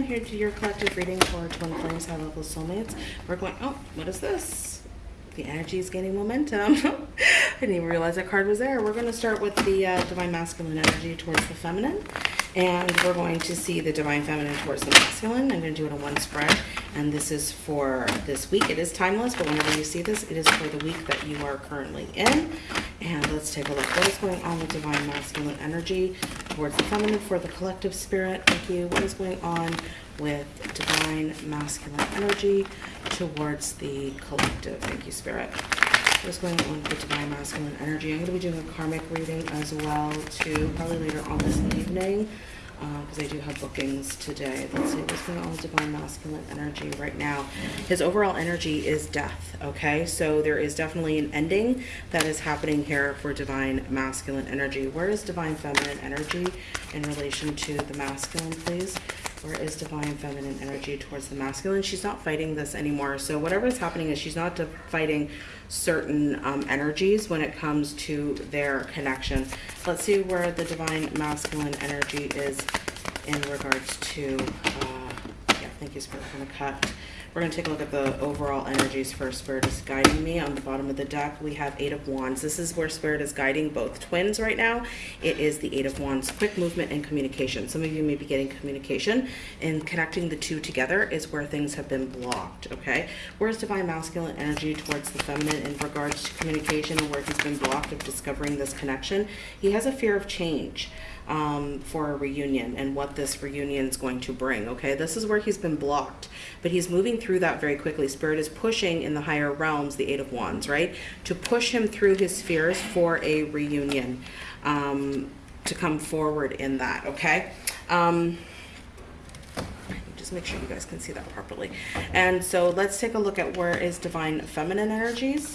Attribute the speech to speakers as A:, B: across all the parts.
A: I'm here to your collective reading for twin flames, high level soulmates. We're going, oh, what is this? The energy is gaining momentum. I didn't even realize that card was there. We're going to start with the uh, divine masculine energy towards the feminine. And we're going to see the divine feminine towards the masculine. I'm going to do it in one spread. And this is for this week. It is timeless, but whenever you see this, it is for the week that you are currently in. And let's take a look. What is going on with divine masculine energy towards the feminine for the collective spirit? Thank you. What is going on with divine masculine energy towards the collective? Thank you, spirit. What is going on with divine masculine energy? I'm going to be doing a karmic reading as well, too, probably later on this evening because uh, I do have bookings today. Let's see what's going on with divine masculine energy right now. His overall energy is death, okay? So there is definitely an ending that is happening here for divine masculine energy. Where is divine feminine energy in relation to the masculine, please? Where is divine feminine energy towards the masculine? She's not fighting this anymore. So whatever is happening is she's not fighting certain um, energies when it comes to their connection. Let's see where the divine masculine energy is in regards to, uh, yeah, thank you, Spirit, going to cut we're going to take a look at the overall energies for Spirit is guiding me. On the bottom of the deck, we have Eight of Wands. This is where Spirit is guiding both twins right now. It is the Eight of Wands, quick movement and communication. Some of you may be getting communication, and connecting the two together is where things have been blocked, okay? Where's Divine Masculine energy towards the feminine in regards to communication and where he's been blocked of discovering this connection? He has a fear of change um, for a reunion and what this reunion is going to bring. Okay, this is where he's been blocked, but he's moving through that very quickly. Spirit is pushing in the higher realms, the Eight of Wands, right, to push him through his fears for a reunion, um, to come forward in that. Okay. Um, just make sure you guys can see that properly. And so let's take a look at where is divine feminine energies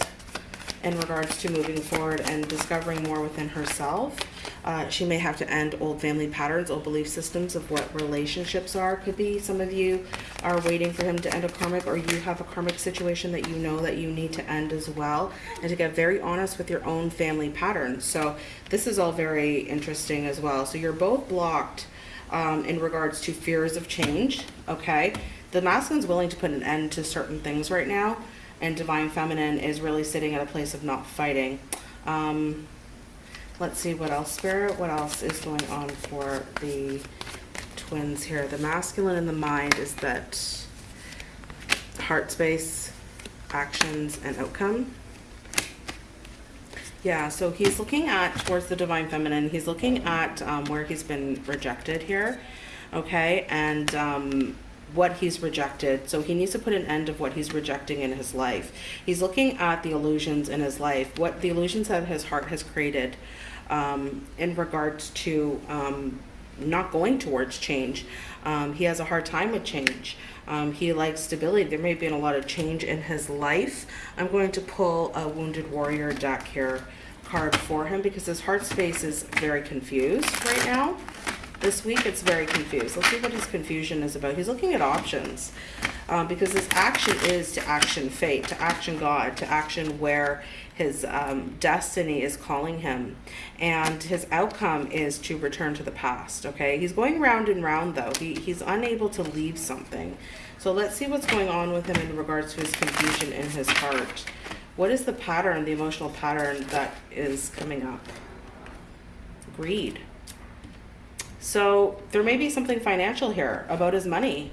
A: in regards to moving forward and discovering more within herself. Uh, she may have to end old family patterns, old belief systems of what relationships are. Could be some of you are waiting for him to end a karmic or you have a karmic situation that you know that you need to end as well and to get very honest with your own family patterns. So this is all very interesting as well. So you're both blocked um, in regards to fears of change, okay? The masculine's willing to put an end to certain things right now and divine feminine is really sitting at a place of not fighting. Um, let's see what else, Spirit, what else is going on for the twins here. The masculine and the mind is that heart space, actions, and outcome. Yeah, so he's looking at towards the divine feminine. He's looking at um, where he's been rejected here, okay? And um, what he's rejected. So he needs to put an end of what he's rejecting in his life. He's looking at the illusions in his life, what the illusions that his heart has created um, in regards to um, not going towards change. Um, he has a hard time with change. Um, he likes stability. There may been a lot of change in his life. I'm going to pull a Wounded Warrior deck here card for him because his heart space is very confused right now. This week it's very confused. Let's see what his confusion is about. He's looking at options um, because his action is to action fate, to action God, to action where his um, destiny is calling him. And his outcome is to return to the past, okay? He's going round and round though. He, he's unable to leave something. So let's see what's going on with him in regards to his confusion in his heart. What is the pattern, the emotional pattern that is coming up? Greed. So there may be something financial here about his money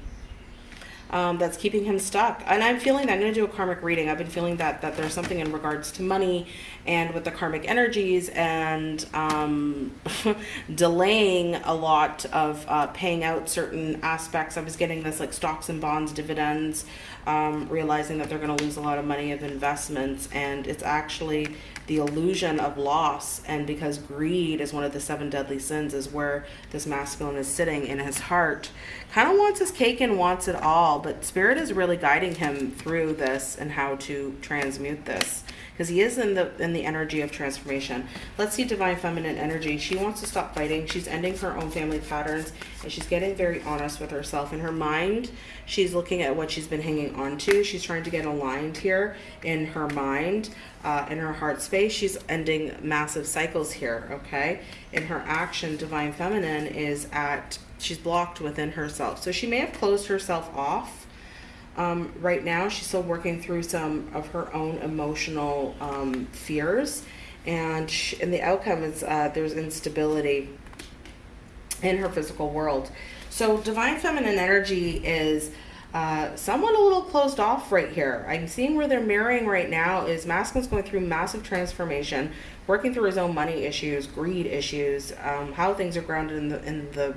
A: um, that's keeping him stuck. And I'm feeling that I'm going to do a karmic reading. I've been feeling that that there's something in regards to money and with the karmic energies and um, delaying a lot of uh, paying out certain aspects. I was getting this like stocks and bonds, dividends, um, realizing that they're going to lose a lot of money of investments. And it's actually the illusion of loss and because greed is one of the seven deadly sins is where this masculine is sitting in his heart. Kind of wants his cake and wants it all but spirit is really guiding him through this and how to transmute this because he is in the in the energy of transformation. Let's see divine feminine energy. She wants to stop fighting. She's ending her own family patterns and she's getting very honest with herself. In her mind she's looking at what she's been hanging on to she's trying to get aligned here in her mind uh, in her heart space she's ending massive cycles here okay in her action divine feminine is at she's blocked within herself. So she may have closed herself off. Um, right now, she's still working through some of her own emotional um, fears, and and the outcome is uh, there's instability in her physical world. So divine feminine energy is uh, somewhat a little closed off right here. I'm seeing where they're mirroring right now is masculine's going through massive transformation, working through his own money issues, greed issues, um, how things are grounded in the in the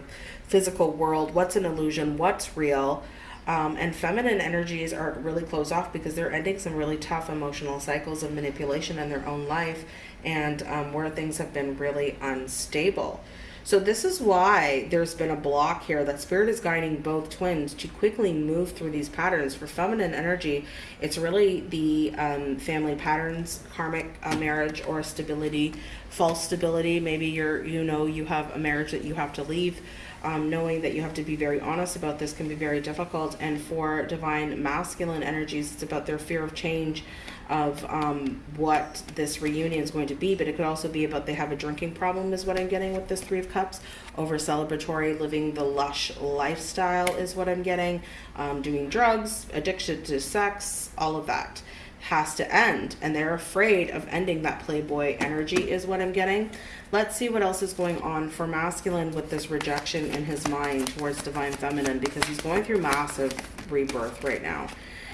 A: physical world, what's an illusion, what's real. Um, and feminine energies are really closed off because they're ending some really tough emotional cycles of manipulation in their own life and um, where things have been really unstable. So this is why there's been a block here that spirit is guiding both twins to quickly move through these patterns. For feminine energy, it's really the um, family patterns, karmic uh, marriage or stability, false stability. Maybe you're, you know, you have a marriage that you have to leave. Um, knowing that you have to be very honest about this can be very difficult. And for divine masculine energies, it's about their fear of change, of um, what this reunion is going to be, but it could also be about they have a drinking problem is what I'm getting with this Three of Cups. Over celebratory, living the lush lifestyle is what I'm getting. Um, doing drugs, addiction to sex, all of that has to end. And they're afraid of ending that playboy energy is what I'm getting. Let's see what else is going on for masculine with this rejection in his mind towards divine feminine because he's going through massive rebirth right now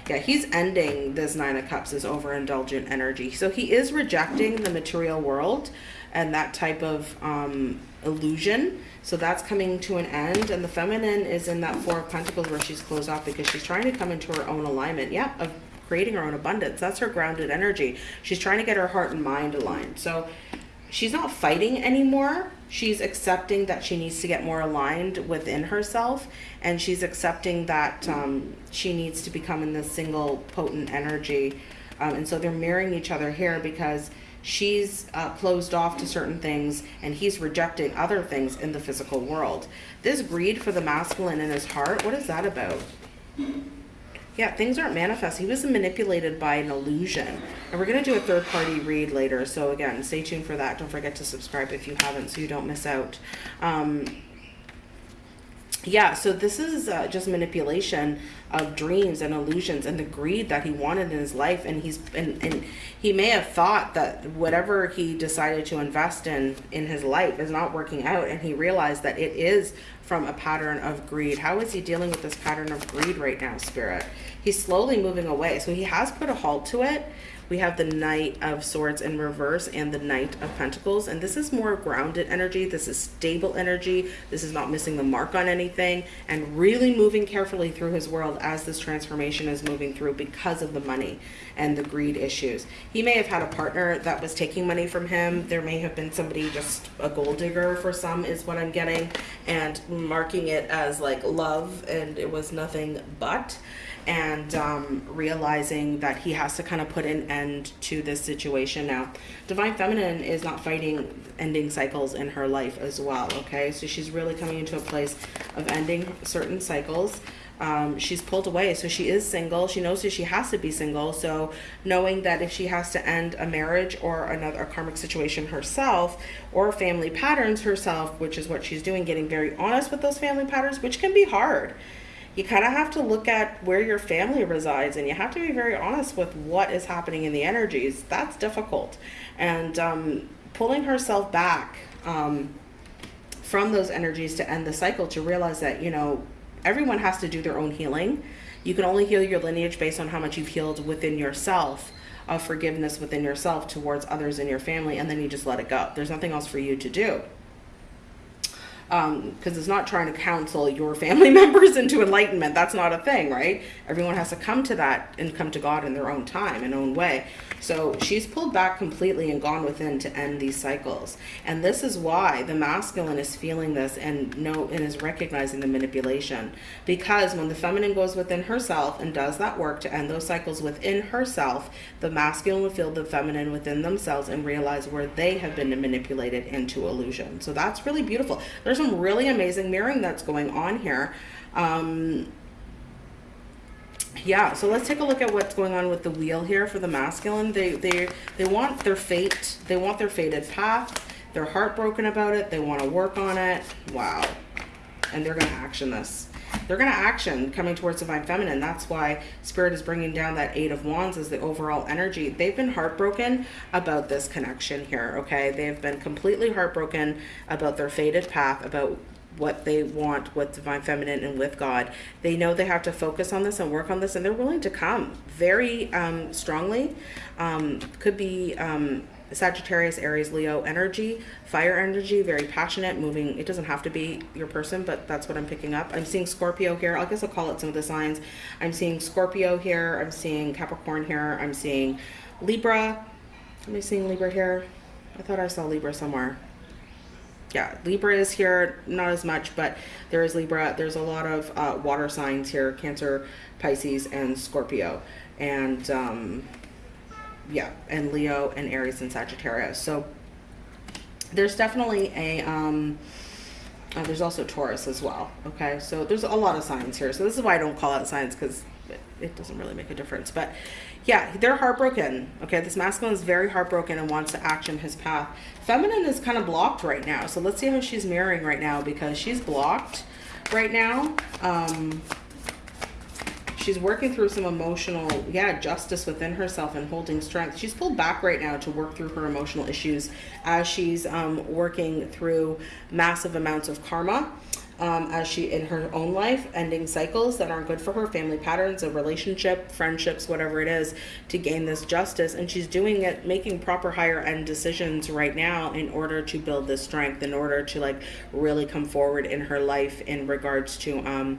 A: yeah, he's ending this Nine of Cups, this overindulgent energy. So he is rejecting the material world and that type of um, illusion. So that's coming to an end. And the feminine is in that Four of Pentacles where she's closed off because she's trying to come into her own alignment. Yeah, of creating her own abundance. That's her grounded energy. She's trying to get her heart and mind aligned. So she's not fighting anymore. She's accepting that she needs to get more aligned within herself. And she's accepting that um, she needs to become in this single potent energy. Um, and so they're mirroring each other here because she's uh, closed off to certain things and he's rejecting other things in the physical world. This greed for the masculine in his heart, what is that about? Yeah, things aren't manifest. He was manipulated by an illusion. And we're going to do a third party read later. So again, stay tuned for that. Don't forget to subscribe if you haven't so you don't miss out. Um, yeah, so this is uh, just manipulation of dreams and illusions and the greed that he wanted in his life. And he's and, and he may have thought that whatever he decided to invest in in his life is not working out. And he realized that it is from a pattern of greed. How is he dealing with this pattern of greed right now, Spirit? He's slowly moving away. So he has put a halt to it we have the Knight of Swords in reverse and the Knight of Pentacles. And this is more grounded energy. This is stable energy. This is not missing the mark on anything and really moving carefully through his world as this transformation is moving through because of the money and the greed issues. He may have had a partner that was taking money from him. There may have been somebody just a gold digger for some is what I'm getting and marking it as like love and it was nothing but and um, realizing that he has to kind of put an end to this situation now. Divine Feminine is not fighting ending cycles in her life as well, okay? So she's really coming into a place of ending certain cycles. Um, she's pulled away, so she is single. She knows that she has to be single, so knowing that if she has to end a marriage or another a karmic situation herself or family patterns herself, which is what she's doing, getting very honest with those family patterns, which can be hard you kind of have to look at where your family resides and you have to be very honest with what is happening in the energies. That's difficult. And um, pulling herself back um, from those energies to end the cycle to realize that, you know, everyone has to do their own healing. You can only heal your lineage based on how much you've healed within yourself of forgiveness within yourself towards others in your family, and then you just let it go. There's nothing else for you to do because um, it's not trying to counsel your family members into enlightenment. That's not a thing, right? Everyone has to come to that and come to God in their own time and own way. So she's pulled back completely and gone within to end these cycles. And this is why the masculine is feeling this and know and is recognizing the manipulation. Because when the feminine goes within herself and does that work to end those cycles within herself, the masculine will feel the feminine within themselves and realize where they have been manipulated into illusion. So that's really beautiful. There's some really amazing mirroring that's going on here. Um, yeah, so let's take a look at what's going on with the wheel here for the masculine. They they they want their fate, they want their fated path. They're heartbroken about it. They want to work on it. Wow. and they're going to action this. They're going to action coming towards divine feminine. That's why spirit is bringing down that eight of wands as the overall energy. They've been heartbroken about this connection here. Okay. They've been completely heartbroken about their fated path, about what they want with divine feminine and with God. They know they have to focus on this and work on this, and they're willing to come very um, strongly. Um, could be um, Sagittarius, Aries, Leo energy, fire energy, very passionate, moving. It doesn't have to be your person, but that's what I'm picking up. I'm seeing Scorpio here. I guess I'll call it some of the signs. I'm seeing Scorpio here. I'm seeing Capricorn here. I'm seeing Libra. Am I seeing Libra here? I thought I saw Libra somewhere. Yeah, Libra is here, not as much, but there is Libra. There's a lot of uh, water signs here, Cancer, Pisces, and Scorpio. And um, yeah, and Leo and Aries and Sagittarius. So there's definitely a, um, uh, there's also Taurus as well. Okay, so there's a lot of signs here. So this is why I don't call out signs because it, it doesn't really make a difference. But yeah, they're heartbroken. Okay, this masculine is very heartbroken and wants to action his path. Feminine is kind of blocked right now. So let's see how she's mirroring right now because she's blocked right now. Um, she's working through some emotional, yeah, justice within herself and holding strength. She's pulled back right now to work through her emotional issues as she's um, working through massive amounts of karma. Um, as she in her own life ending cycles that aren't good for her family patterns a relationship friendships whatever it is to gain this justice and she's doing it making proper higher end decisions right now in order to build this strength in order to like really come forward in her life in regards to um,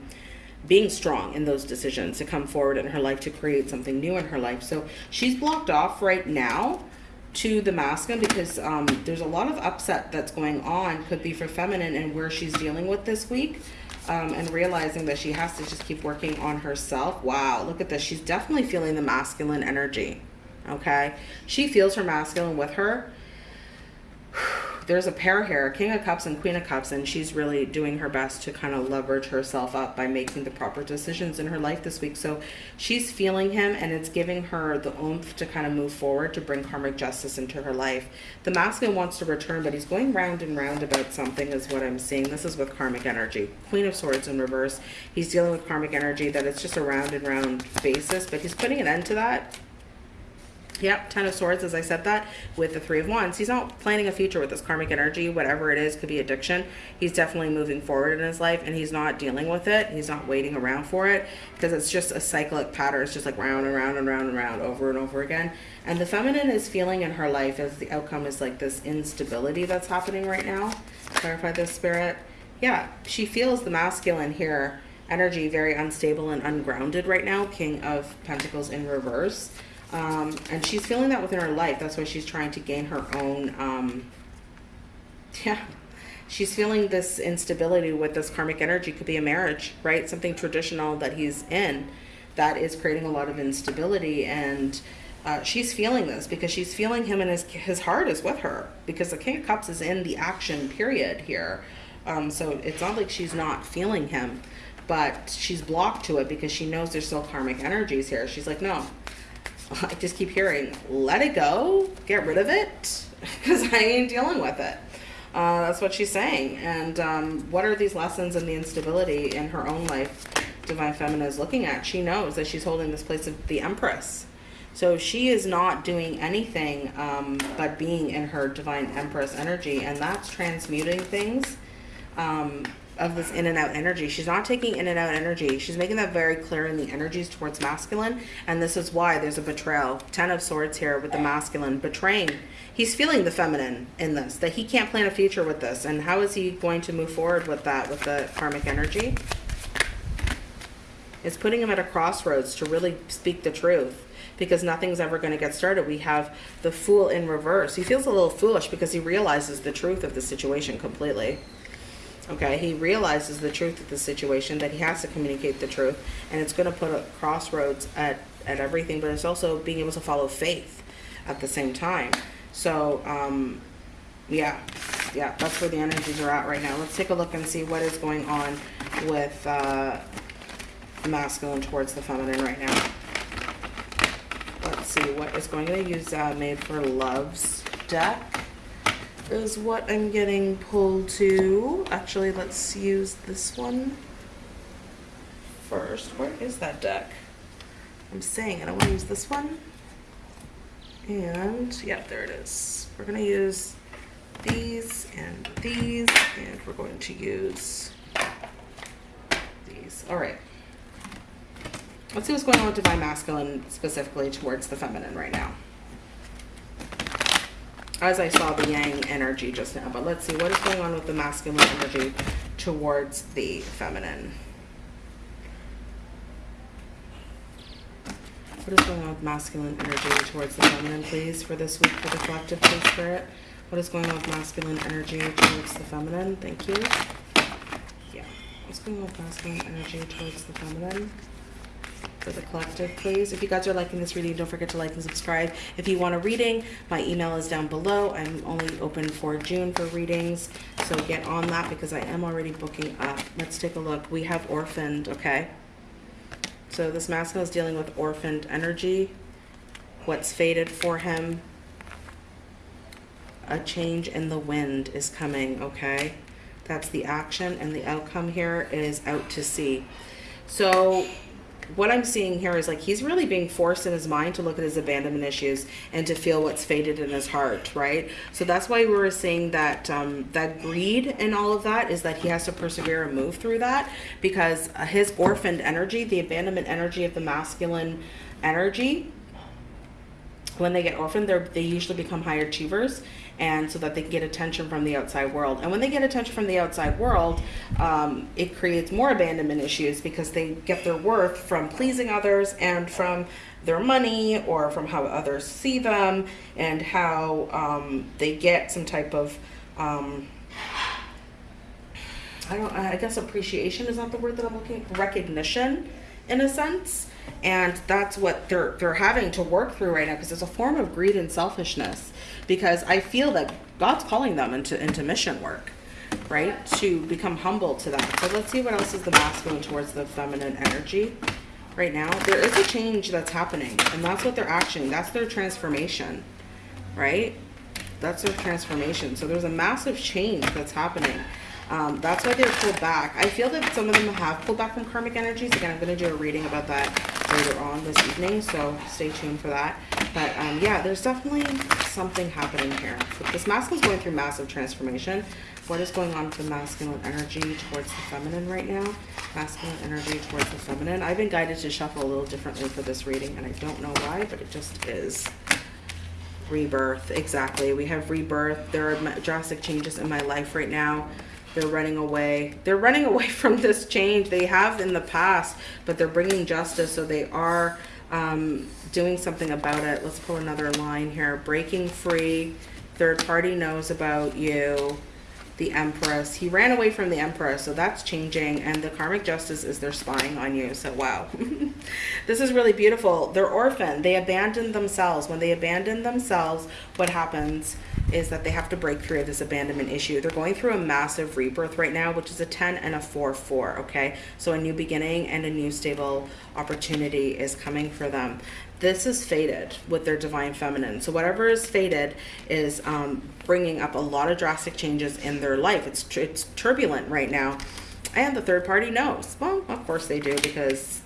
A: being strong in those decisions to come forward in her life to create something new in her life. So she's blocked off right now to the masculine because um, there's a lot of upset that's going on. Could be for feminine and where she's dealing with this week. Um, and realizing that she has to just keep working on herself. Wow, look at this. She's definitely feeling the masculine energy. Okay. She feels her masculine with her there's a pair here, King of Cups and Queen of Cups, and she's really doing her best to kind of leverage herself up by making the proper decisions in her life this week. So she's feeling him, and it's giving her the oomph to kind of move forward to bring karmic justice into her life. The masculine wants to return, but he's going round and round about something is what I'm seeing. This is with karmic energy. Queen of Swords in reverse. He's dealing with karmic energy that it's just a round and round basis, but he's putting an end to that Yep, Ten of Swords, as I said that, with the Three of Wands. He's not planning a future with this karmic energy, whatever it is, could be addiction. He's definitely moving forward in his life, and he's not dealing with it. He's not waiting around for it, because it's just a cyclic pattern. It's just like round and round and round and round over and over again. And the feminine is feeling in her life as the outcome is like this instability that's happening right now. Clarify this, Spirit. Yeah, she feels the masculine here, energy very unstable and ungrounded right now. King of Pentacles in reverse. Um, and she's feeling that within her life. That's why she's trying to gain her own, um, yeah, she's feeling this instability with this karmic energy. Could be a marriage, right? Something traditional that he's in that is creating a lot of instability. And uh, she's feeling this because she's feeling him and his, his heart is with her because the King of Cups is in the action period here. Um, so it's not like she's not feeling him, but she's blocked to it because she knows there's still karmic energies here. She's like, no, I just keep hearing, let it go, get rid of it, because I ain't dealing with it. Uh, that's what she's saying. And um, what are these lessons and the instability in her own life Divine Feminine is looking at? She knows that she's holding this place of the Empress. So she is not doing anything um, but being in her Divine Empress energy, and that's transmuting things. Um, of this in and out energy. She's not taking in and out energy. She's making that very clear in the energies towards masculine. And this is why there's a betrayal. Ten of swords here with the masculine betraying. He's feeling the feminine in this, that he can't plan a future with this. And how is he going to move forward with that, with the karmic energy? It's putting him at a crossroads to really speak the truth because nothing's ever going to get started. We have the fool in reverse. He feels a little foolish because he realizes the truth of the situation completely. Okay, he realizes the truth of the situation, that he has to communicate the truth, and it's going to put a crossroads at, at everything, but it's also being able to follow faith at the same time. So, um, yeah, yeah, that's where the energies are at right now. Let's take a look and see what is going on with uh, masculine towards the feminine right now. Let's see what is going to use uh, Made for Love's deck is what I'm getting pulled to. Actually, let's use this one first. Where is that deck? I'm saying it. I want to use this one. And yeah, there it is. We're going to use these and these, and we're going to use these. All right. Let's see what's going on with Divine Masculine specifically towards the feminine right now. As I saw the Yang energy just now, but let's see what is going on with the masculine energy towards the feminine. What is going on with masculine energy towards the feminine, please, for this week for the collective, Spirit? What is going on with masculine energy towards the feminine? Thank you. Yeah. What's going on with masculine energy towards the feminine? For the collective, please. If you guys are liking this reading, don't forget to like and subscribe. If you want a reading, my email is down below. I'm only open for June for readings, so get on that because I am already booking up. Let's take a look. We have orphaned, okay? So this masculine is dealing with orphaned energy. What's faded for him? a change in the wind is coming, okay? That's the action and the outcome here is out to sea. So what I'm seeing here is like he's really being forced in his mind to look at his abandonment issues and to feel what's faded in his heart, right? So that's why we were saying that um, that greed and all of that is that he has to persevere and move through that because his orphaned energy, the abandonment energy of the masculine energy, when they get orphaned, they they usually become high achievers and so that they can get attention from the outside world. And when they get attention from the outside world, um, it creates more abandonment issues because they get their worth from pleasing others and from their money or from how others see them and how um, they get some type of um, I don't I guess appreciation is not the word that I'm looking recognition in a sense and that's what they're they're having to work through right now because it's a form of greed and selfishness because I feel that God's calling them into into mission work right? To become humble to that. So let's see what else is the masculine towards the feminine energy right now. There is a change that's happening and that's what they're actioning. That's their transformation right? That's their transformation. So there's a massive change that's happening um, that's why they're pulled back. I feel that some of them have pulled back from karmic energies. Again, I'm going to do a reading about that later on this evening, so stay tuned for that. But um, yeah, there's definitely something happening here. This masculine is going through massive transformation. What is going on with the masculine energy towards the feminine right now? Masculine energy towards the feminine. I've been guided to shuffle a little differently for this reading, and I don't know why, but it just is rebirth exactly we have rebirth there are drastic changes in my life right now they're running away. They're running away from this change. They have in the past, but they're bringing justice. So they are um, doing something about it. Let's pull another line here. Breaking free. Third party knows about you the Empress. He ran away from the Empress, so that's changing. And the karmic justice is they're spying on you. So wow, this is really beautiful. They're orphaned. They abandon themselves. When they abandon themselves, what happens is that they have to break through this abandonment issue. They're going through a massive rebirth right now, which is a 10 and a 4-4, okay? So a new beginning and a new stable opportunity is coming for them. This is faded with their divine feminine. So whatever is faded is um, bringing up a lot of drastic changes in their life. It's it's turbulent right now. And the third party knows. Well of course they do because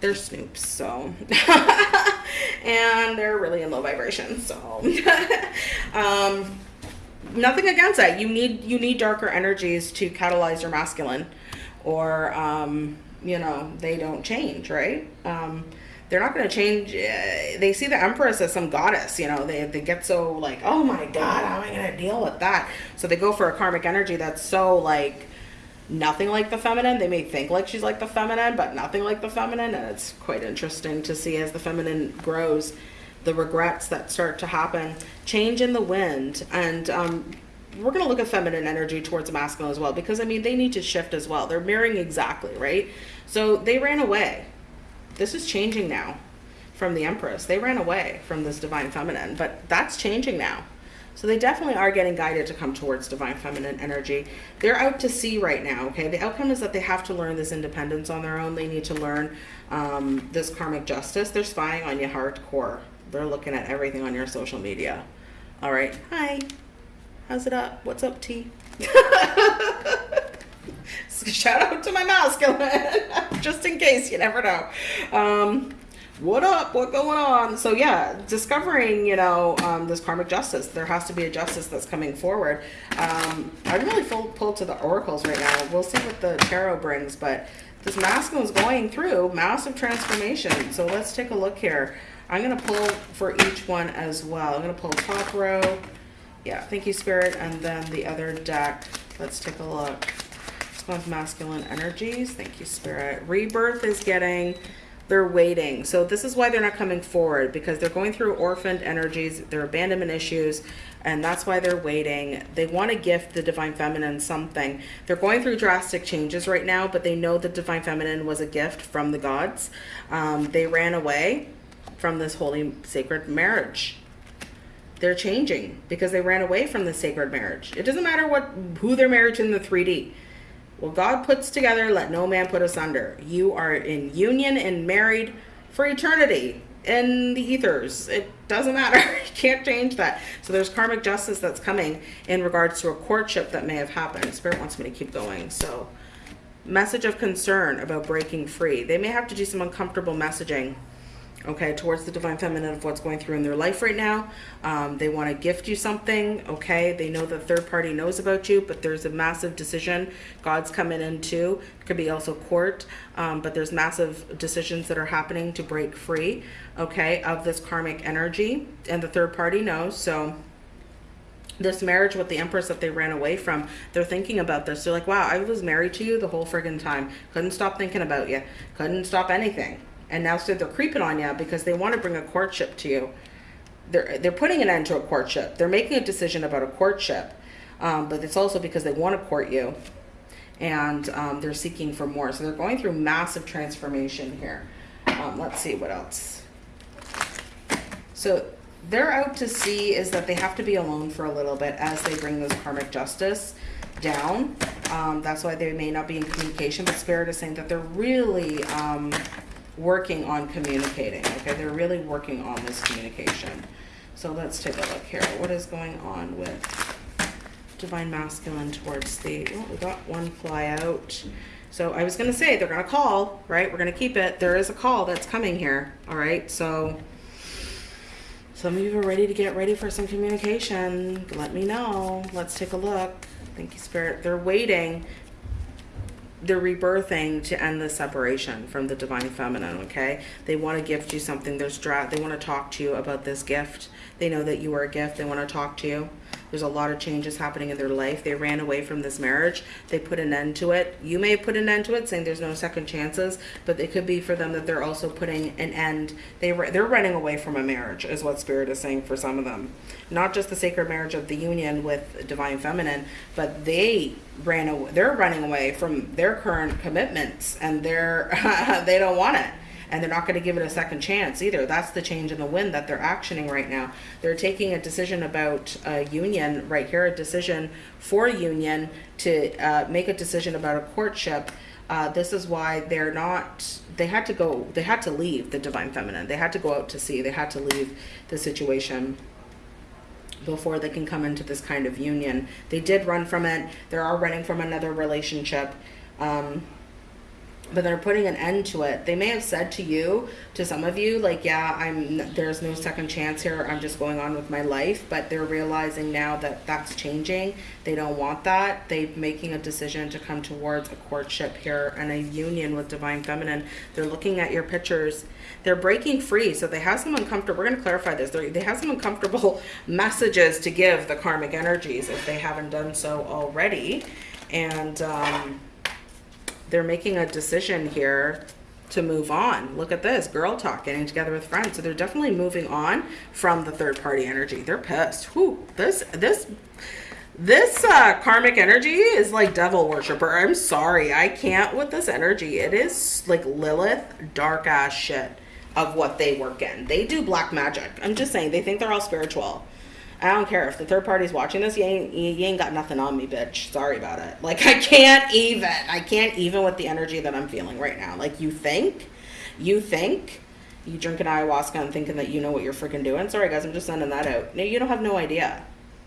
A: they're snoops so and they're really in low vibration so um, nothing against that you need you need darker energies to catalyze your masculine or um, you know they don't change right um, they're not going to change. Uh, they see the Empress as some goddess, you know, they, they get so like, oh my God, how am I going to deal with that? So they go for a karmic energy that's so like nothing like the feminine. They may think like she's like the feminine, but nothing like the feminine. And it's quite interesting to see as the feminine grows, the regrets that start to happen, change in the wind. And, um, we're going to look at feminine energy towards masculine as well because I mean they need to shift as well. They're mirroring exactly, right? So they ran away this is changing now from the Empress. They ran away from this Divine Feminine, but that's changing now. So they definitely are getting guided to come towards Divine Feminine energy. They're out to sea right now, okay? The outcome is that they have to learn this independence on their own. They need to learn um, this karmic justice. They're spying on you hardcore. They're looking at everything on your social media. All right. Hi. How's it up? What's up, T? Shout out to my masculine, just in case you never know. Um, what up? What going on? So yeah, discovering you know um, this karmic justice. There has to be a justice that's coming forward. Um, I'm really full pulled to the oracles right now. We'll see what the tarot brings, but this masculine is going through massive transformation. So let's take a look here. I'm gonna pull for each one as well. I'm gonna pull top row. Yeah, thank you, Spirit, and then the other deck. Let's take a look. This one's masculine energies. Thank you, Spirit. Rebirth is getting they're waiting. So this is why they're not coming forward because they're going through orphaned energies, their abandonment issues, and that's why they're waiting. They want to gift the Divine Feminine something. They're going through drastic changes right now, but they know the Divine Feminine was a gift from the gods. Um, they ran away from this holy sacred marriage. They're changing because they ran away from the sacred marriage. It doesn't matter what who they're married to in the 3D. Well, God puts together, let no man put asunder. You are in union and married for eternity in the ethers. It doesn't matter. you can't change that. So there's karmic justice that's coming in regards to a courtship that may have happened. Spirit wants me to keep going. So message of concern about breaking free. They may have to do some uncomfortable messaging okay, towards the divine feminine of what's going through in their life right now. Um, they want to gift you something, okay? They know the third party knows about you, but there's a massive decision. God's coming in too. It could be also court, um, but there's massive decisions that are happening to break free, okay, of this karmic energy, and the third party knows. So this marriage with the empress that they ran away from they're thinking about this they're like wow i was married to you the whole friggin time couldn't stop thinking about you couldn't stop anything and now so they're creeping on you because they want to bring a courtship to you. They're they're putting an end to a courtship. They're making a decision about a courtship, um, but it's also because they want to court you, and um, they're seeking for more. So they're going through massive transformation here. Um, let's sea what else. So they're out to see is that they have to be alone for a little bit as they bring this karmic justice down. Um, that's why they may not be in communication, but Spirit is saying that they're really um, working on communicating. Okay, they're really working on this communication. So let's take a look here. What is going on with Divine Masculine towards the, oh, we got one fly out. So I was going to say they're going to call, right? We're going to keep it. There is a call that's coming here. All right. So some of you are ready to get ready for some communication. Let me know. Let's take a look. Thank you, Spirit. They're waiting they're rebirthing to end the separation from the divine feminine okay? They want to gift you something. Dra they want to talk to you about this gift. They know that you are a gift. They want to talk to you there's a lot of changes happening in their life. They ran away from this marriage. They put an end to it. You may put an end to it, saying there's no second chances, but it could be for them that they're also putting an end. They they're running away from a marriage, is what Spirit is saying for some of them. Not just the sacred marriage of the union with divine feminine, but they ran away. They're running away from their current commitments, and they're they don't want it and they're not going to give it a second chance either. That's the change in the wind that they're actioning right now. They're taking a decision about a union right here, a decision for union to uh, make a decision about a courtship. Uh, this is why they're not, they had to go, they had to leave the divine feminine. They had to go out to sea. They had to leave the situation before they can come into this kind of union. They did run from it. They are running from another relationship. Um, but they're putting an end to it. They may have said to you, to some of you, like, yeah, I'm there's no second chance here. I'm just going on with my life. But they're realizing now that that's changing. They don't want that. They're making a decision to come towards a courtship here and a union with divine feminine. They're looking at your pictures. They're breaking free. So they have some uncomfortable. We're going to clarify this. They're, they have some uncomfortable messages to give the karmic energies if they haven't done so already. And um, they're making a decision here to move on. Look at this, girl talk, getting together with friends. So they're definitely moving on from the third party energy. They're pissed. Whew, this, this, this uh, karmic energy is like devil worshiper. I'm sorry. I can't with this energy. It is like Lilith dark ass shit of what they work in. They do black magic. I'm just saying, they think they're all spiritual. I don't care if the third party's watching this. You ain't you ain't got nothing on me, bitch. Sorry about it. Like I can't even. I can't even with the energy that I'm feeling right now. Like you think, you think, you drinking ayahuasca and thinking that you know what you're freaking doing. Sorry guys, I'm just sending that out. No, you don't have no idea.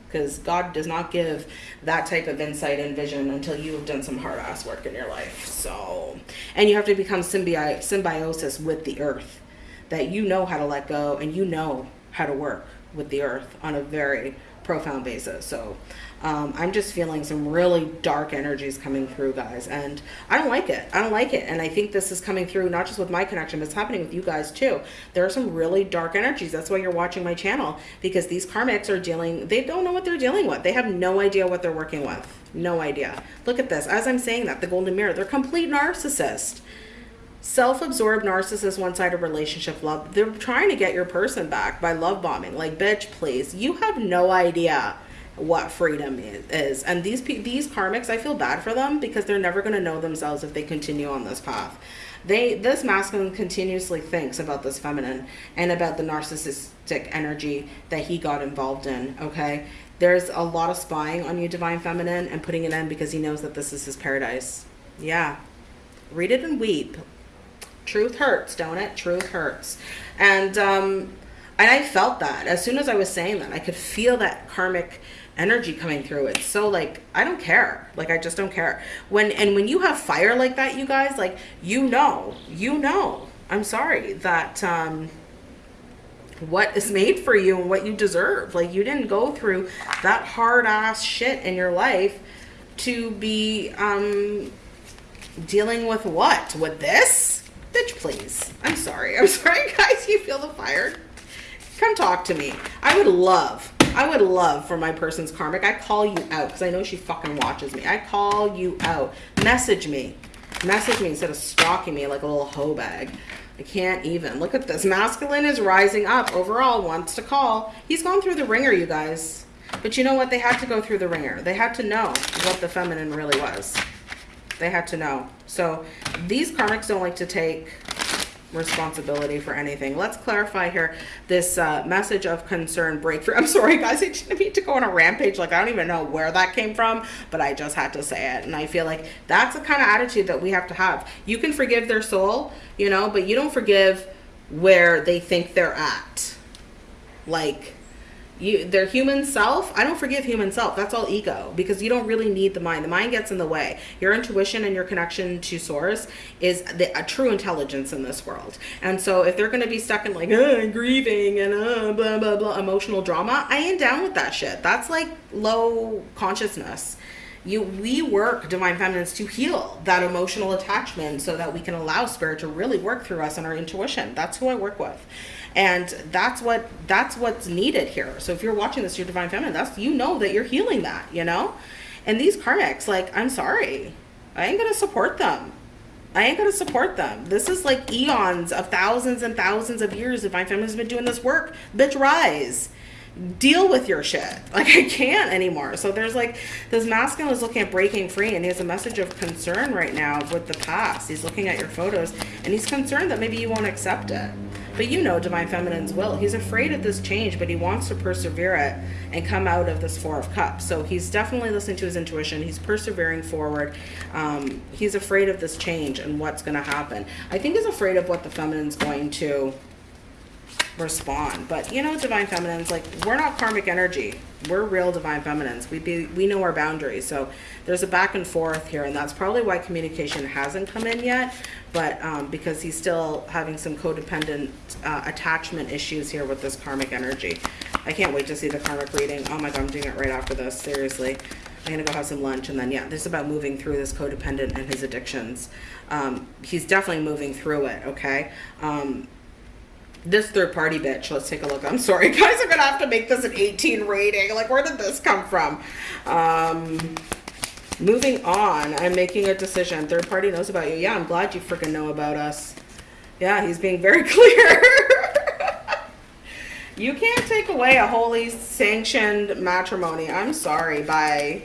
A: because God does not give that type of insight and vision until you have done some hard ass work in your life. So, and you have to become symbi- symbiosis with the earth, that you know how to let go and you know how to work with the earth on a very profound basis. So, um, I'm just feeling some really dark energies coming through, guys, and I don't like it. I don't like it, and I think this is coming through not just with my connection, but it's happening with you guys too. There are some really dark energies. That's why you're watching my channel because these karmics are dealing. They don't know what they're dealing with. They have no idea what they're working with. No idea. Look at this. As I'm saying that, the golden mirror. They're complete narcissists self-absorbed narcissist one-sided relationship love they're trying to get your person back by love bombing like bitch please you have no idea what freedom is. And these these karmics, I feel bad for them because they're never going to know themselves if they continue on this path. They this masculine continuously thinks about this feminine and about the narcissistic energy that he got involved in, okay? There's a lot of spying on you divine feminine and putting it in because he knows that this is his paradise. Yeah. Read it and weep. Truth hurts, don't it? Truth hurts. And um and I felt that as soon as I was saying that, I could feel that karmic energy coming through. It's so like I don't care. Like I just don't care. When and when you have fire like that, you guys, like you know, you know. I'm sorry that um what is made for you and what you deserve. Like you didn't go through that hard ass shit in your life to be um dealing with what? With this? Bitch, please. I'm sorry. I'm sorry, guys. You feel the fire? Come talk to me. I would love I would love for my person's karmic. I call you out because I know she fucking watches me. I call you out. Message me. Message me instead of stalking me like a little hoe bag. I can't even. Look at this. Masculine is rising up. Overall, wants to call. He's gone through the wringer, you guys. But you know what? They had to go through the wringer. They had to know what the feminine really was. They had to know. So these karmics don't like to take responsibility for anything. Let's clarify here this uh, message of concern breakthrough. I'm sorry, guys. I didn't mean to go on a rampage. Like, I don't even know where that came from, but I just had to say it. And I feel like that's the kind of attitude that we have to have. You can forgive their soul, you know, but you don't forgive where they think they're at. Like, you their human self i don't forgive human self. That's all ego because you don't really need the mind. The mind gets in the way. Your intuition and your connection to source is the a true intelligence in this world. And so if they're going to be stuck in like uh, grieving and uh, blah blah blah emotional drama i ain't down with that shit. That's like low consciousness. You we work divine feminines to heal that emotional attachment so that we can allow spirit to really work through us and our intuition. That's who i work with and that's what that's what's needed here so if you're watching this your divine feminine that's you know that you're healing that you know and these karmics like i'm sorry i ain't gonna support them I ain't gonna support them. This is like eons of thousands and thousands of years divine feminine has been doing this work. Bitch, rise deal with your shit. Like I can't anymore. So there's like this masculine is looking at breaking free and he has a message of concern right now with the past. He's looking at your photos and he's concerned that maybe you won't accept it. But you know Divine Feminine's will. He's afraid of this change, but he wants to persevere it and come out of this Four of Cups. So he's definitely listening to his intuition. He's persevering forward. Um, he's afraid of this change and what's going to happen. I think he's afraid of what the Feminine's going to respond. But you know, divine feminines, like we're not karmic energy. We're real divine feminines. We be we know our boundaries. So there's a back and forth here, and that's probably why communication hasn't come in yet. But um, because he's still having some codependent uh, attachment issues here with this karmic energy. I can't wait to see the karmic reading. Oh my god, I'm doing it right after this. Seriously. I'm gonna go have some lunch and then yeah, this is about moving through this codependent and his addictions. Um, he's definitely moving through it, okay? Um, this third party bitch. Let's take a look. I'm sorry guys. I'm gonna have to make this an 18 rating. Like where did this come from? Um moving on. I'm making a decision. Third party knows about you. Yeah i'm glad you freaking know about us. Yeah he's being very clear. You can't take away a holy sanctioned matrimony. I'm sorry. By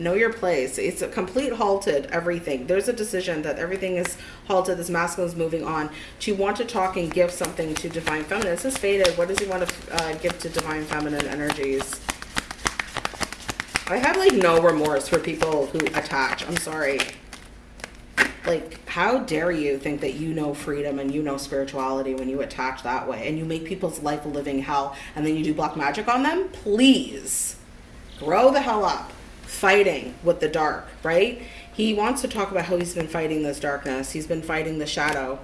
A: know your place. It's a complete halted everything. There's a decision that everything is halted this masculine is moving on. To want to talk and give something to divine feminine this is faded. What does he want to uh, give to divine feminine energies? I have like no remorse for people who attach. I'm sorry. Like how dare you think that you know freedom and you know spirituality when you attach that way and you make people's life a living hell and then you do black magic on them? Please. Grow the hell up fighting with the dark, right? He wants to talk about how he's been fighting this darkness. He's been fighting the shadow.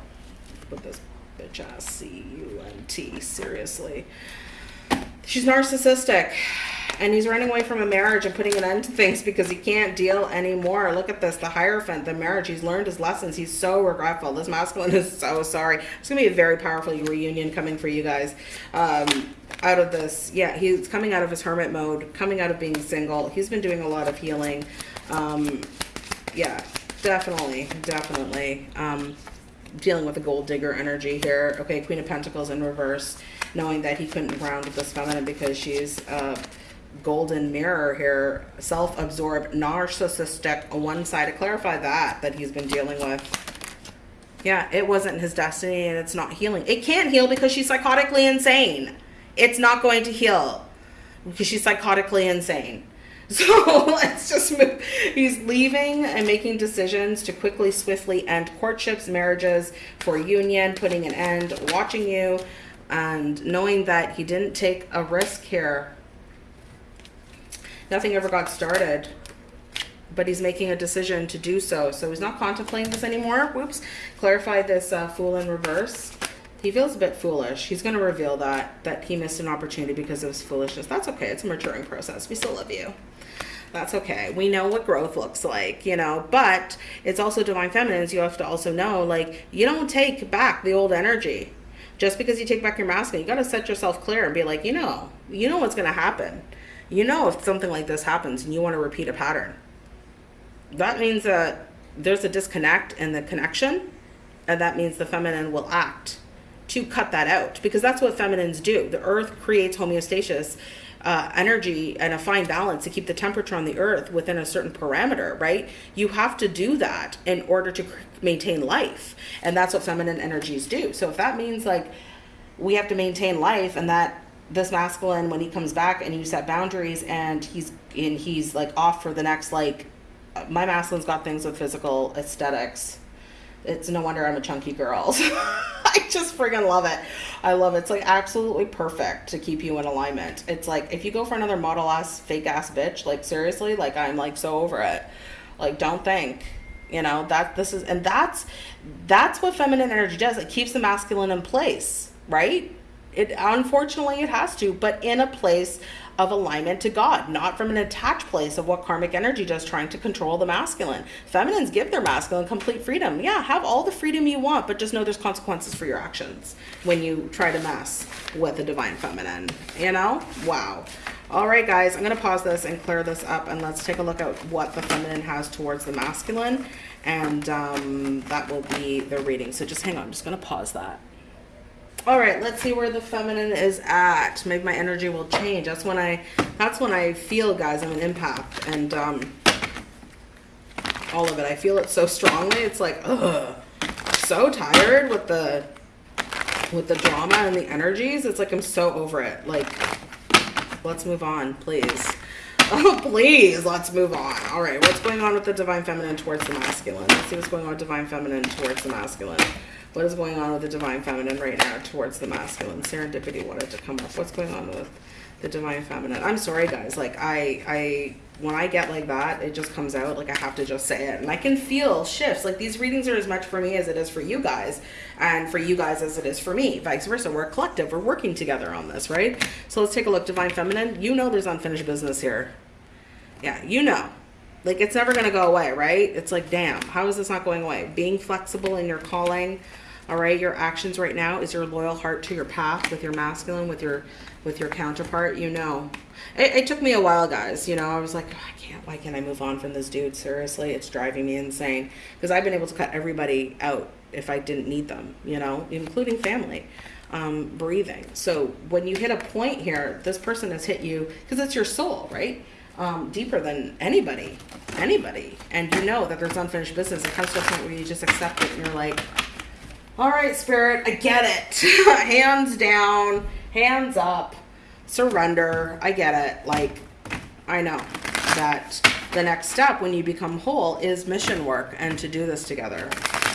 A: Put this bitch ass C U N T, seriously. She's narcissistic and he's running away from a marriage and putting an end to things because he can't deal anymore. Look at this, the Hierophant, the marriage. He's learned his lessons. He's so regretful. This masculine is so sorry. It's going to be a very powerful reunion coming for you guys. Um, out of this, yeah, he's coming out of his hermit mode, coming out of being single. He's been doing a lot of healing. Um, yeah, definitely, definitely. Um, dealing with a gold digger energy here. Okay, Queen of Pentacles in reverse, knowing that he couldn't ground with this feminine because she's... Uh, golden mirror here, self-absorbed, narcissistic, one-sided. Clarify that, that he's been dealing with. Yeah, it wasn't his destiny and it's not healing. It can't heal because she's psychotically insane. It's not going to heal because she's psychotically insane. So let's just move. He's leaving and making decisions to quickly, swiftly end courtships, marriages, for union, putting an end, watching you, and knowing that he didn't take a risk here nothing ever got started but he's making a decision to do so. So he's not contemplating this anymore. Whoops. Clarify this uh, fool in reverse. He feels a bit foolish. He's going to reveal that, that he missed an opportunity because of his foolishness. That's okay. It's a maturing process. We still love you. That's okay. We know what growth looks like, you know, but it's also divine feminines. You have to also know, like, you don't take back the old energy. Just because you take back your masculine, you got to set yourself clear and be like, you know, you know what's going to happen you know if something like this happens and you want to repeat a pattern that means that there's a disconnect in the connection and that means the feminine will act to cut that out because that's what feminines do. The earth creates homeostasis uh, energy and a fine balance to keep the temperature on the earth within a certain parameter right? You have to do that in order to maintain life and that's what feminine energies do. So if that means like we have to maintain life and that this masculine when he comes back and you set boundaries and he's and he's like off for the next like my masculine's got things with physical aesthetics. It's no wonder i'm a chunky girl. I just friggin love it. I love it. It's like absolutely perfect to keep you in alignment. It's like if you go for another model ass fake ass bitch like seriously like i'm like so over it. Like don't think you know that this is and that's that's what feminine energy does. It keeps the masculine in place right it unfortunately it has to, but in a place of alignment to God, not from an attached place of what karmic energy does, trying to control the masculine. Feminines give their masculine complete freedom. Yeah, have all the freedom you want, but just know there's consequences for your actions when you try to mess with the divine feminine. You know? Wow. All right, guys, I'm going to pause this and clear this up, and let's take a look at what the feminine has towards the masculine, and um, that will be the reading. So just hang on. I'm just going to pause that. All right, let's see where the feminine is at. Maybe my energy will change. That's when I, that's when I feel, guys, I'm an empath. And um, all of it, I feel it so strongly. It's like, ugh, so tired with the, with the drama and the energies. It's like I'm so over it. Like, let's move on, please. Oh, please, let's move on. All right, what's going on with the divine feminine towards the masculine? Let's see what's going on with divine feminine towards the masculine. What is going on with the divine feminine right now towards the masculine? Serendipity wanted to come up. What's going on with the divine feminine? I'm sorry, guys. Like, I, I, when I get like that, it just comes out. Like, I have to just say it. And I can feel shifts. Like, these readings are as much for me as it is for you guys. And for you guys as it is for me. Vice versa. We're a collective. We're working together on this, right? So let's take a look. Divine feminine. You know there's unfinished business here. Yeah, you know like it's never going to go away right it's like damn how is this not going away being flexible in your calling all right your actions right now is your loyal heart to your path with your masculine with your with your counterpart you know. It, it took me a while guys you know i was like oh, i can't why can't i move on from this dude? Seriously it's driving me insane. Because i've been able to cut everybody out if i didn't need them you know including family um, breathing. So when you hit a point here this person has hit you because it's your soul right? Um, deeper than anybody anybody. And you know that there's unfinished business. It comes to a point where you just accept it and you're like all right, Spirit, I get it. hands down, hands up, surrender. I get it. Like, I know that the next step when you become whole is mission work and to do this together.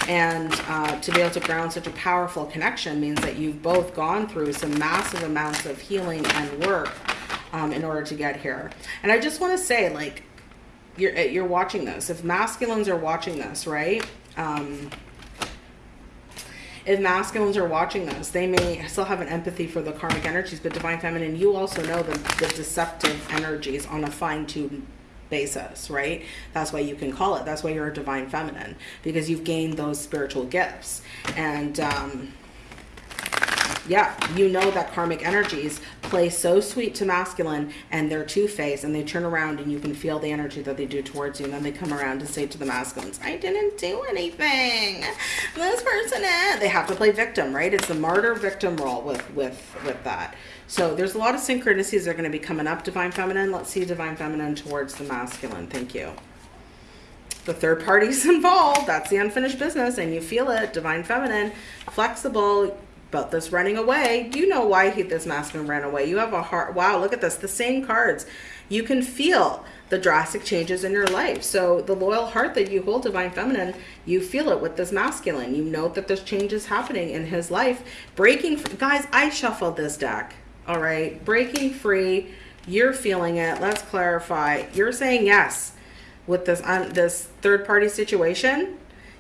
A: And uh, to be able to ground such a powerful connection means that you've both gone through some massive amounts of healing and work um, in order to get here. And I just want to say, like, you're you're watching this. If masculines are watching this, right? Um, if masculines are watching this, they may still have an empathy for the karmic energies, but divine feminine, you also know the, the deceptive energies on a fine tuned basis, right? That's why you can call it. That's why you're a divine feminine because you've gained those spiritual gifts. And, um, yeah, you know that karmic energies play so sweet to masculine and they're two-faced and they turn around and you can feel the energy that they do towards you and then they come around to say to the masculines, I didn't do anything. This person is. They have to play victim, right? It's the martyr victim role with, with, with that. So there's a lot of synchronicities that are going to be coming up, Divine Feminine. Let's see Divine Feminine towards the masculine. Thank you the third party's involved. That's the unfinished business, and you feel it. Divine feminine, flexible, about this running away. You know why he, this masculine ran away? You have a heart. Wow, look at this. The same cards. You can feel the drastic changes in your life. So the loyal heart that you hold, Divine Feminine, you feel it with this masculine. You know that there's changes happening in his life. Breaking, guys, I shuffled this deck. All right. Breaking free. You're feeling it. Let's clarify. You're saying yes with this, um, this third party situation.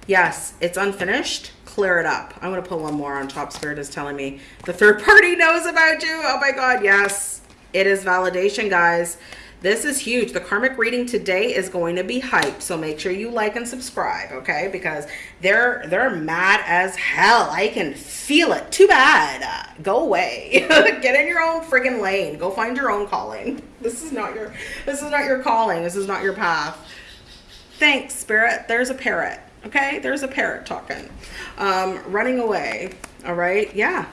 A: Yes, it's unfinished clear it up. I'm going to put one more on top. Spirit is telling me the third party knows about you. Oh my God. Yes, it is validation, guys. This is huge. The karmic reading today is going to be hype. So make sure you like and subscribe, okay? Because they're they're mad as hell. I can feel it. Too bad. Uh, go away. Get in your own friggin' lane. Go find your own calling. This is not your this is not your calling. This is not your path. Thanks, spirit. There's a parrot. Okay, there's a parrot talking. Um, running away, all right? Yeah,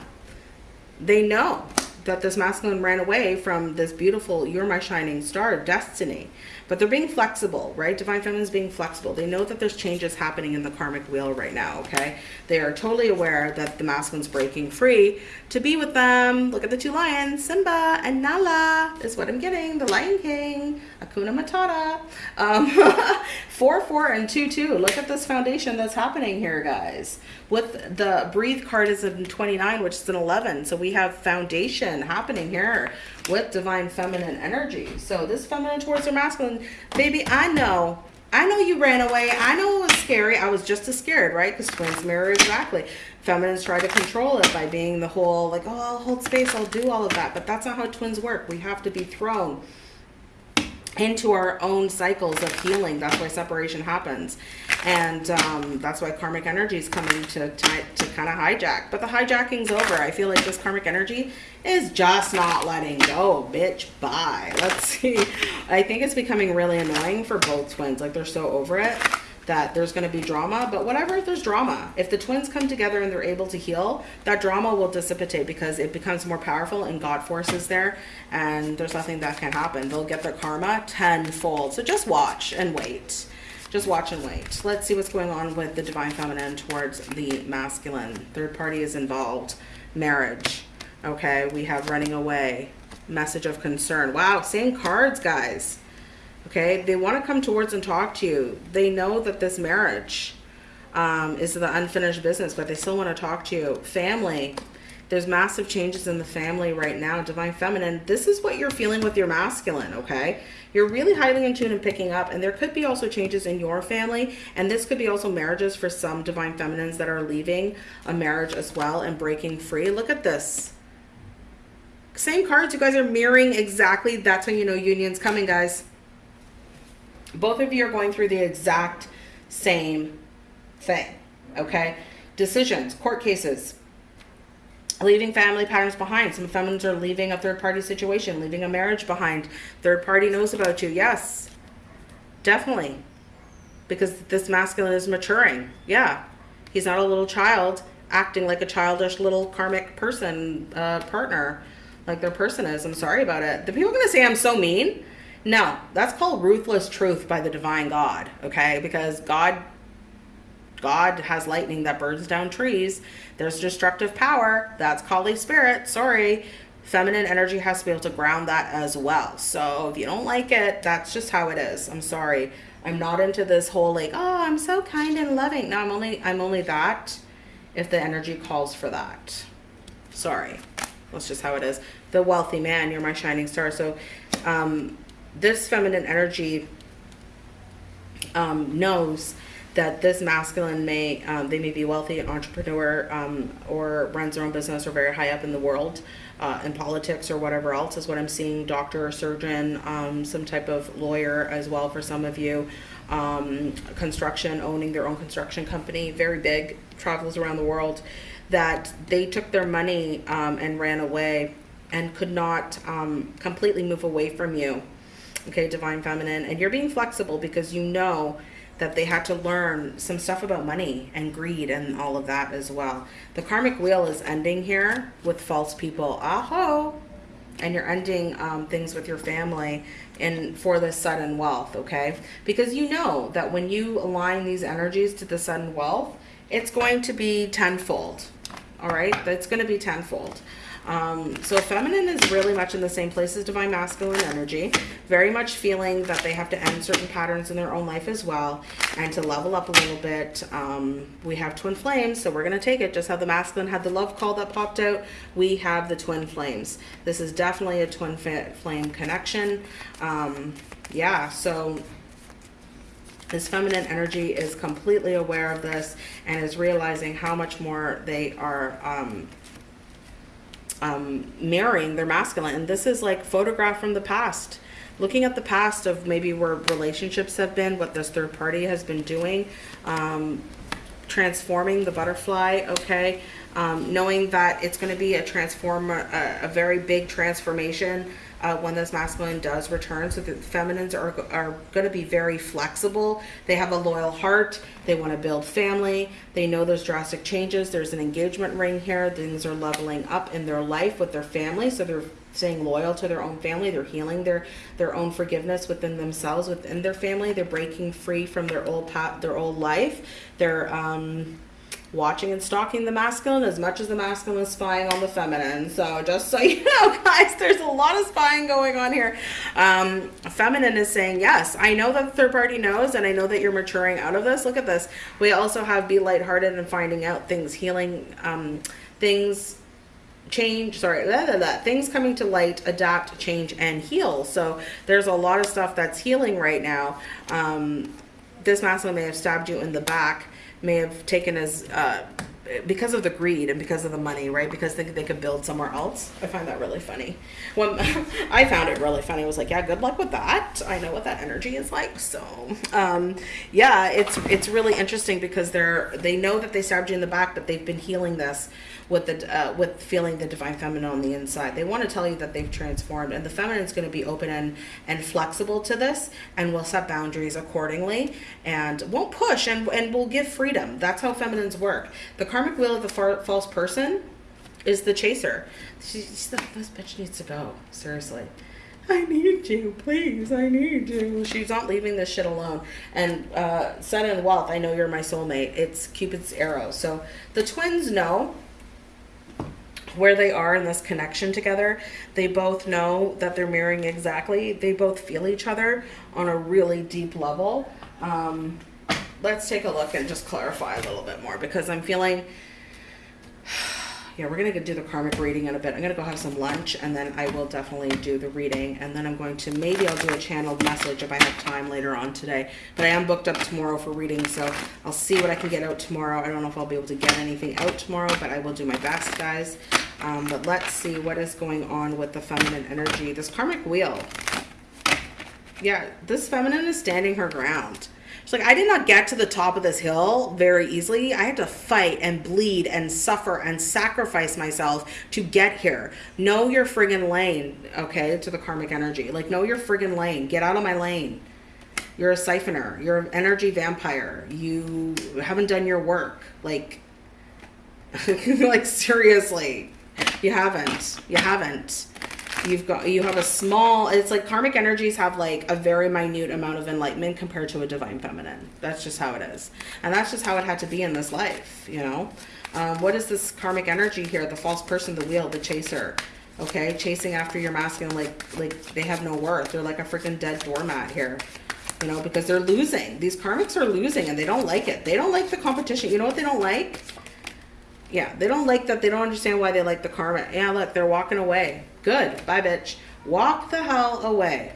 A: they know that this masculine ran away from this beautiful, you're my shining star, destiny but they're being flexible, right? Divine Feminine is being flexible. They know that there's changes happening in the karmic wheel right now, okay? They are totally aware that the masculine's breaking free to be with them. Look at the two lions, Simba and Nala is what I'm getting. The Lion King, Hakuna Matata. Um, 4, 4, and 2, 2. Look at this foundation that's happening here, guys. With the Breathe card is in 29, which is an 11. So we have foundation happening here with divine feminine energy. So this feminine towards their masculine, baby, I know. I know you ran away. I know it was scary. I was just as scared, right? Because twins mirror exactly. Feminines try to control it by being the whole, like, oh, I'll hold space. I'll do all of that. But that's not how twins work. We have to be thrown into our own cycles of healing. That's why separation happens. And um, that's why karmic energy is coming to, to, to kind of hijack. But the hijacking's over. I feel like this karmic energy is just not letting go. Bitch, bye. Let's see. I think it's becoming really annoying for both twins. Like they're so over it that there's going to be drama, but whatever, if there's drama, if the twins come together and they're able to heal, that drama will dissipate because it becomes more powerful and God force is there and there's nothing that can happen. They'll get their karma tenfold. So just watch and wait. Just watch and wait. Let's see what's going on with the divine feminine towards the masculine. Third party is involved. Marriage. Okay, we have running away. Message of concern. Wow, same cards, guys okay? They want to come towards and talk to you. They know that this marriage um, is the unfinished business but they still want to talk to you. Family there's massive changes in the family right now divine feminine. This is what you're feeling with your masculine okay? You're really highly in tune and picking up and there could be also changes in your family and this could be also marriages for some divine feminines that are leaving a marriage as well and breaking free. Look at this. Same cards you guys are mirroring exactly that's when you know union's coming guys both of you are going through the exact same thing, okay? Decisions, court cases, leaving family patterns behind. Some feminines are leaving a third-party situation, leaving a marriage behind. Third party knows about you. Yes, definitely. Because this masculine is maturing. Yeah, he's not a little child acting like a childish little karmic person, uh, partner, like their person is. I'm sorry about it. The people going to say I'm so mean. No, that's called ruthless truth by the divine God, okay? Because God God has lightning that burns down trees. There's destructive power. That's Kali spirit. Sorry. Feminine energy has to be able to ground that as well. So if you don't like it, that's just how it is. I'm sorry. I'm not into this whole like, oh, I'm so kind and loving. No, I'm only I'm only that if the energy calls for that. Sorry. That's just how it is. The wealthy man, you're my shining star. So, um, this feminine energy um, knows that this masculine may um, they may be wealthy, entrepreneur, um, or runs their own business, or very high up in the world, uh, in politics or whatever else is what I'm seeing. Doctor or surgeon, um, some type of lawyer as well for some of you. Um, construction, owning their own construction company, very big, travels around the world. That they took their money um, and ran away, and could not um, completely move away from you okay, divine feminine, and you're being flexible because you know that they had to learn some stuff about money and greed and all of that as well. The karmic wheel is ending here with false people. Aho! And you're ending um, things with your family and for the sudden wealth, okay? Because you know that when you align these energies to the sudden wealth, it's going to be tenfold, all right? That's going to be tenfold. Um, so feminine is really much in the same place as divine masculine energy. Very much feeling that they have to end certain patterns in their own life as well. And to level up a little bit, um, we have twin flames. So we're going to take it just how the masculine had the love call that popped out. We have the twin flames. This is definitely a twin flame connection. Um, yeah, so this feminine energy is completely aware of this and is realizing how much more they are um, um, mirroring their masculine. And this is like photograph from the past. Looking at the past of maybe where relationships have been, what this third party has been doing, um, transforming the butterfly, okay? Um, knowing that it's going to be a transform, a, a very big transformation uh, when this masculine does return. So the feminines are, are going to be very flexible. They have a loyal heart. They want to build family. They know there's drastic changes. There's an engagement ring here. Things are leveling up in their life with their family. So they're staying loyal to their own family. They're healing their their own forgiveness within themselves, within their family. They're breaking free from their old path, their old life. They're um, watching and stalking the masculine as much as the masculine is spying on the feminine. So just so you know, guys, there's a lot of spying going on here. Um, feminine is saying, yes, I know that the third party knows, and I know that you're maturing out of this. Look at this. We also have be lighthearted and finding out things, healing um, things change sorry blah, blah, blah, things coming to light adapt change and heal so there's a lot of stuff that's healing right now um, this masculine may have stabbed you in the back may have taken as uh, because of the greed and because of the money, right? Because they, they could build somewhere else. I find that really funny. When I found it really funny, I was like, yeah, good luck with that. I know what that energy is like. So, um, yeah, it's it's really interesting because they're they know that they stabbed you in the back, but they've been healing this with the uh, with feeling the divine feminine on the inside. They want to tell you that they've transformed, and the feminine is going to be open and and flexible to this, and will set boundaries accordingly, and won't push, and and will give freedom. That's how feminines work. The karmic wheel of the far, false person is the chaser. She's like, this bitch needs to go. Seriously. I need you, please. I need you. She's not leaving this shit alone. And uh, and Wealth, I know you're my soulmate. It's Cupid's arrow. So the twins know where they are in this connection together. They both know that they're mirroring exactly. They both feel each other on a really deep level. Um, let's take a look and just clarify a little bit more because I'm feeling yeah, we're going to do the karmic reading in a bit. I'm going to go have some lunch and then I will definitely do the reading. And then I'm going to, maybe I'll do a channeled message if I have time later on today. But I am booked up tomorrow for reading, so I'll see what I can get out tomorrow. I don't know if I'll be able to get anything out tomorrow, but I will do my best, guys. Um, but let's see what is going on with the feminine energy. This karmic wheel. Yeah, this feminine is standing her ground. She's like, I did not get to the top of this hill very easily. I had to fight and bleed and suffer and sacrifice myself to get here. Know your friggin' lane, okay, to the karmic energy. Like, know your friggin' lane. Get out of my lane. You're a siphoner. You're an energy vampire. You haven't done your work. Like, like seriously, you haven't. You haven't you've got you have a small it's like karmic energies have like a very minute amount of enlightenment compared to a divine feminine. That's just how it is. And that's just how it had to be in this life you know? Um, what is this karmic energy here? The false person the wheel the chaser okay? Chasing after your masculine like like they have no worth. They're like a freaking dead doormat here you know because they're losing. These karmics are losing and they don't like it. They don't like the competition. You know what they don't like? Yeah, they don't like that. They don't understand why they like the karma. Yeah, look, they're walking away. Good. Bye, bitch. Walk the hell away.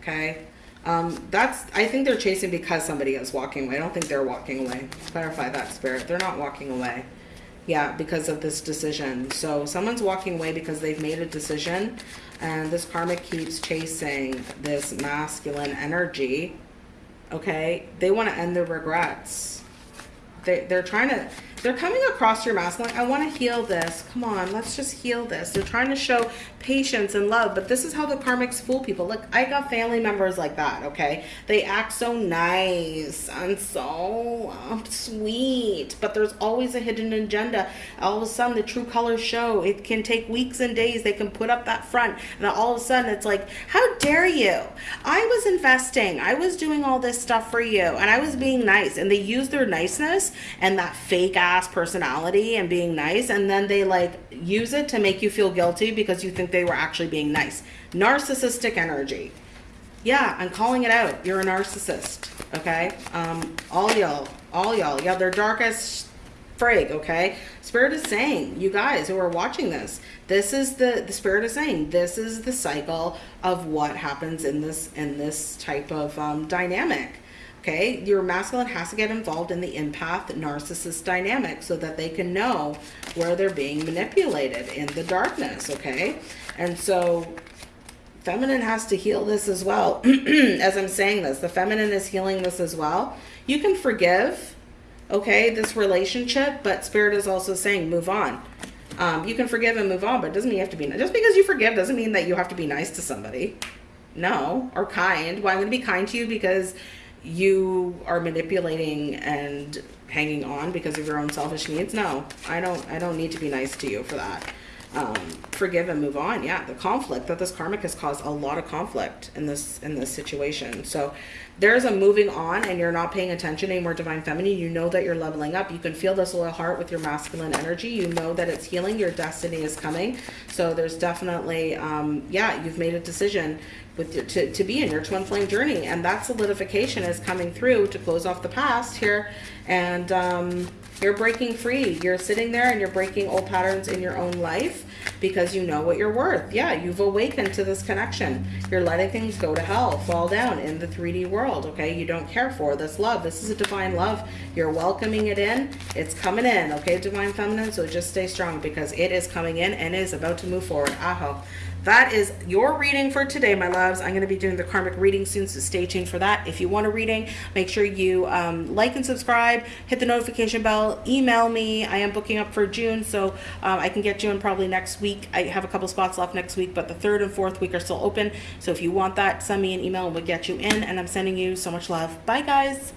A: Okay. Um, that's, I think they're chasing because somebody is walking away. I don't think they're walking away. Clarify that spirit. They're not walking away. Yeah, because of this decision. So someone's walking away because they've made a decision and this karmic keeps chasing this masculine energy. Okay. They want to end their regrets. They, they're trying to, they're coming across your masculine. I want to heal this. Come on, let's just heal this. They're trying to show patience and love, but this is how the karmics fool people. Look, I got family members like that, okay? They act so nice and so um, sweet, but there's always a hidden agenda. All of a sudden, the true colors show. It can take weeks and days. They can put up that front, and all of a sudden, it's like, how dare you? I was investing. I was doing all this stuff for you, and I was being nice. And they use their niceness and that fake ass personality and being nice, and then they like use it to make you feel guilty because you think they were actually being nice. Narcissistic energy. Yeah, I'm calling it out. You're a narcissist. Okay. Um, all y'all, all y'all. Yeah, they're darkest frig. Okay. Spirit is saying, you guys who are watching this, this is the the spirit is saying this is the cycle of what happens in this in this type of um, dynamic. Okay, your masculine has to get involved in the empath narcissist dynamic so that they can know where they're being manipulated in the darkness. Okay, and so feminine has to heal this as well. as I'm saying this, the feminine is healing this as well. You can forgive, okay, this relationship, but spirit is also saying move on. Um, you can forgive and move on, but it doesn't mean you have to be just because you forgive doesn't mean that you have to be nice to somebody. No, or kind. Well, I'm going to be kind to you because you are manipulating and hanging on because of your own selfish needs. No, I don't, I don't need to be nice to you for that. Um, forgive and move on. Yeah, the conflict that this karmic has caused a lot of conflict in this in this situation. So there's a moving on, and you're not paying attention anymore. Divine feminine, you know that you're leveling up. You can feel this loyal heart with your masculine energy. You know that it's healing. Your destiny is coming. So there's definitely, um, yeah, you've made a decision with to, to be in your twin flame journey and that solidification is coming through to close off the past here and um, you're breaking free. You're sitting there and you're breaking old patterns in your own life because you know what you're worth. Yeah you've awakened to this connection. You're letting things go to hell fall down in the 3d world okay? You don't care for this love. This is a divine love. You're welcoming it in. It's coming in okay divine feminine? So just stay strong because it is coming in and is about to move forward. Aho that is your reading for today, my loves. I'm going to be doing the karmic reading soon, so stay tuned for that. If you want a reading, make sure you um, like and subscribe, hit the notification bell, email me. I am booking up for June, so um, I can get you in probably next week. I have a couple spots left next week, but the third and fourth week are still open. So if you want that, send me an email and we'll get you in. And I'm sending you so much love. Bye, guys.